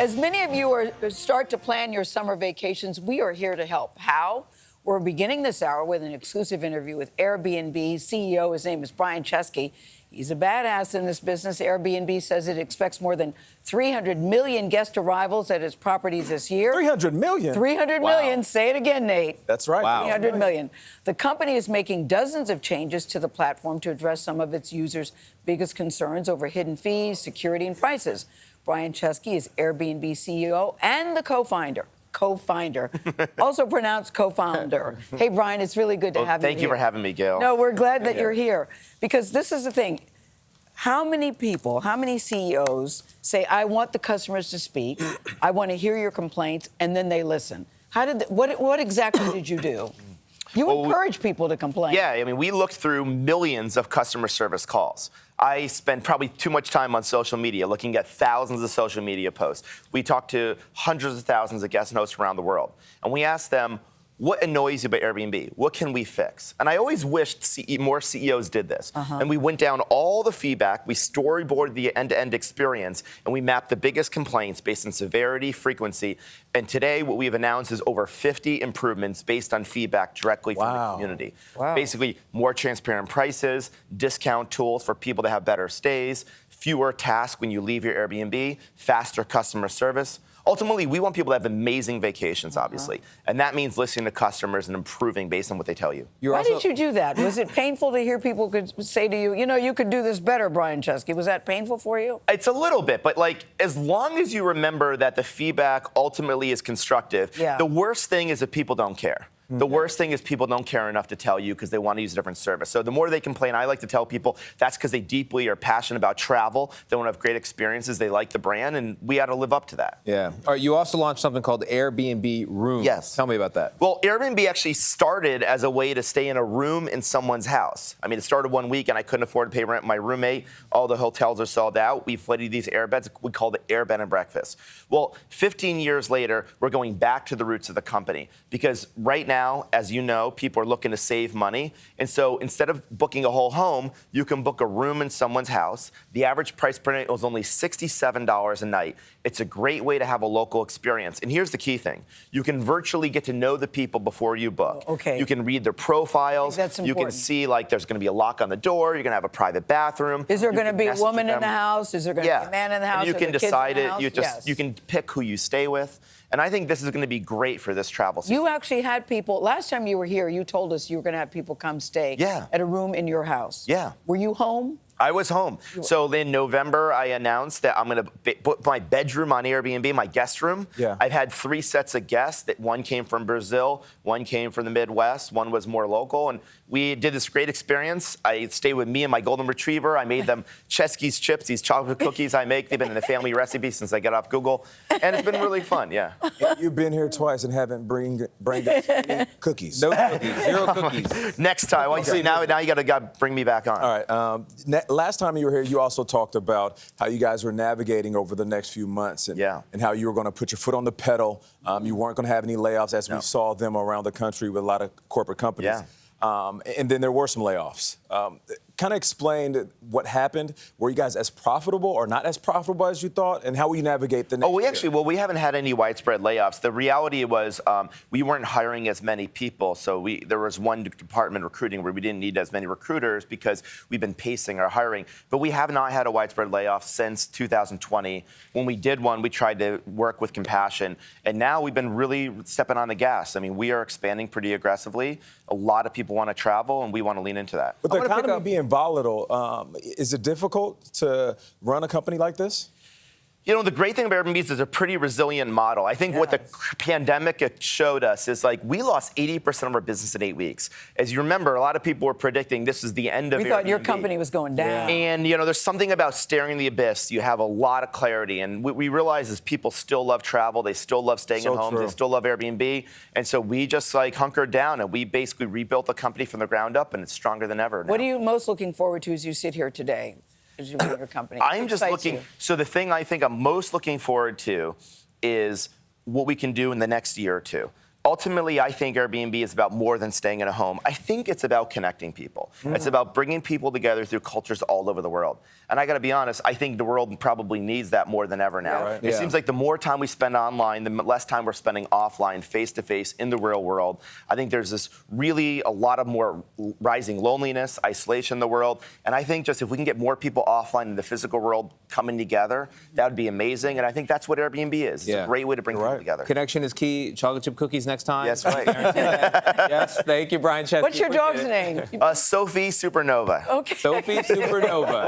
As many of you are uh, start to plan your summer vacations, we are here to help. How? We're beginning this hour with an exclusive interview with Airbnb CEO. His name is Brian Chesky. He's a badass in this business. Airbnb says it expects more than 300 million guest arrivals at its properties this year. 300 million? 300 wow. million. Say it again, Nate. That's right. Wow. 300 million. The company is making dozens of changes to the platform to address some of its users' biggest concerns over hidden fees, security, and prices. Brian Chesky is Airbnb CEO and the co-founder co-finder, also pronounced co-founder. Hey, Brian, it's really good to well, have you. Thank you for having me, Gayle. No, we're glad that you're here because this is the thing. How many people, how many CEOs say, "I want the customers to speak, I want to hear your complaints," and then they listen? How did what what exactly did you do? You well, encourage people to complain. Yeah, I mean, we looked through millions of customer service calls. I spend probably too much time on social media looking at thousands of social media posts. We talked to hundreds of thousands of guest hosts around the world, and we asked them, what annoys you about Airbnb? What can we fix? And I always wished CE, more CEOs did this. Uh-huh. And we went down all the feedback, we storyboarded the end-to-end experience, and we mapped the biggest complaints based on severity, frequency. And today, what we've announced is over 50 improvements based on feedback directly wow. from the community. Wow. Basically, more transparent prices, discount tools for people to have better stays, fewer tasks when you leave your Airbnb, faster customer service ultimately, we want people to have amazing vacations, uh-huh. obviously. Uh -huh. And that means listening to customers and improving based on what they tell you. You're Why did you do that? Was it painful to hear people could say to you, you know, you could do this better, Brian Chesky? Was that painful for you? It's a little bit, but like, as long as you remember that the feedback ultimately is constructive, yeah. the worst thing is that people don't care. The worst thing is people don't care enough to tell you because they want to use a different service. So the more they complain, I like to tell people that's because they deeply are passionate about travel. They want to have great experiences. They like the brand, and we got to live up to that. Yeah. All right, you also launched something called Airbnb Room. Yes. Tell me about that. Well, Airbnb actually started as a way to stay in a room in someone's house. I mean, it started one week, and I couldn't afford to pay rent. My roommate, all the hotels are sold out. We flooded these airbeds. We called it Air Bed and Breakfast. Well, 15 years later, we're going back to the roots of the company because right now, as you know, know, people are looking to save money. And so instead of booking a whole home, you can book a room in someone's house. The average price per night was only $67 a night. It's a great way to have a local experience. And here's the key thing. You can virtually get to know the people before you book. Oh, okay. You can read their profiles. That's important. You can see like there's going to be a lock on the door. You're going to have a private bathroom. Is there going to be a woman in the house? Is there going to yeah. be a man in the house? And you can decide it. You just yes. you can pick who you stay with. And I think this is going to be great for this travel season. You actually had people, last time you were here, you told us you were going to have people come stay yeah. at a room in your house. Yeah. Were you home? I was home. So in November, I announced that I'm going to put my bedroom on Airbnb, my guest room. Yeah. I've had three sets of guests. That one came from Brazil, one came from the Midwest, one was more local, and we did this great experience. I stayed with me and my golden retriever. I made them Chesky's chips, these chocolate cookies I make. They've been in the family recipe since I got off Google, and it's been really fun. Yeah. You've been here twice and haven't bring bring cookies. No cookies. Zero cookies. Next time. Well, see, now now you got to bring me back on. All right. Um, last time you were here, you also talked about how you guys were navigating over the next few months and, yeah. and how you were going to put your foot on the pedal. Um, you weren't going to have any layoffs as no. we saw them around the country with a lot of corporate companies. Yeah. Um, and then there were some layoffs. Um, kind of explained what happened. Were you guys as profitable or not as profitable as you thought? And how will you navigate the next Oh, we year? actually, well, we haven't had any widespread layoffs. The reality was um, we weren't hiring as many people. So we there was one department recruiting where we didn't need as many recruiters because we've been pacing our hiring. But we have not had a widespread layoff since 2020. When we did one, we tried to work with compassion. And now we've been really stepping on the gas. I mean, we are expanding pretty aggressively. A lot of people want to travel, and we want to lean into that. But the economy being volatile. Um, is it difficult to run a company like this? You know, the great thing about Airbnb is it's a pretty resilient model. I think yes. what the pandemic showed us is like we lost 80% of our business in eight weeks. As you remember, a lot of people were predicting this is the end of we Airbnb. thought your company was going down. And, you know, there's something about staring the abyss. You have a lot of clarity. And what we realize is people still love travel. They still love staying so at home. True. They still love Airbnb. And so we just like hunkered down and we basically rebuilt the company from the ground up and it's stronger than ever. Now. What are you most looking forward to as you sit here today? As you your company? I'm just looking. You? So the thing I think I'm most looking forward to is what we can do in the next year or two. Ultimately, I think Airbnb is about more than staying in a home. I think it's about connecting people. Mm. It's about bringing people together through cultures all over the world. And I got to be honest, I think the world probably needs that more than ever now. Yeah. Right. It Yeah. seems like the more time we spend online, the less time we're spending offline, face to face, in the real world. I think there's this really a lot of more rising loneliness, isolation in the world. And I think just if we can get more people offline in the physical world coming together, that would be amazing. And I think that's what Airbnb is. It's Yeah. a great way to bring You're people right. together. Connection is key. Chocolate chip cookies next time. Yes, right. yes. Thank you, Brian Chesky. What's your dog's name? Uh, Sophie Supernova. Okay. Sophie Supernova.